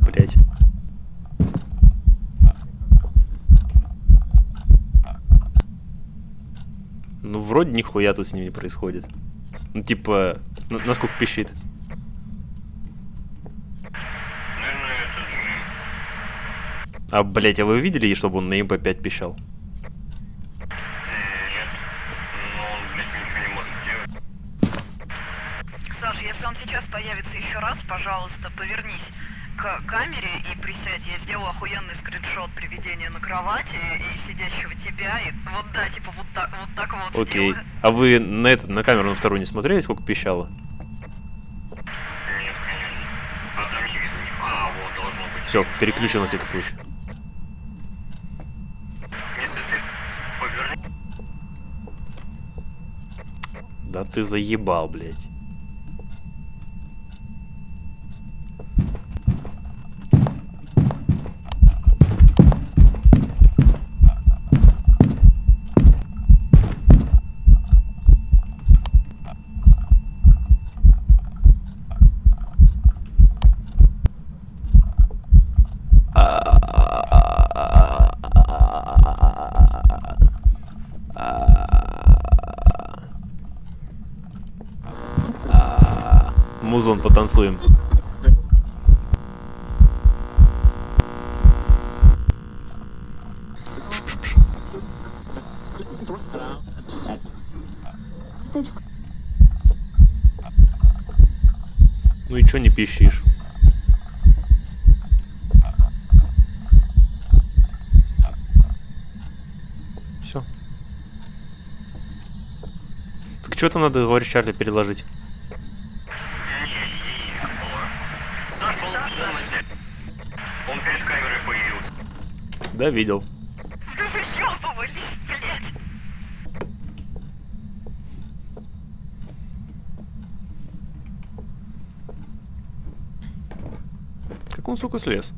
блядь. Ну, вроде нихуя тут с ним не происходит. Ну, типа, на- насколько пищит. А, блядь, а вы видели, чтобы он на МП5 пищал? Нет. Но он, блядь, ничего не может делать. Саш, если он сейчас появится еще раз, пожалуйста, повернись к камере и присядь. Я сделаю охуенный скриншот приведения на кровати и сидящего тебя. И вот да, типа вот так вот, так вот Окей. сделаю. А вы на, это, на камеру на вторую не смотрели, сколько пищало? Нет, конечно. Там не видно ни- вот, должно быть. Все, переключил на всякий случай. Да ты заебал, блядь. Музон, потанцуем. Ну и чё не пищишь? Все. Так что-то надо, говоришь, Чарли переложить. Да, видел. Как он, сука, слез?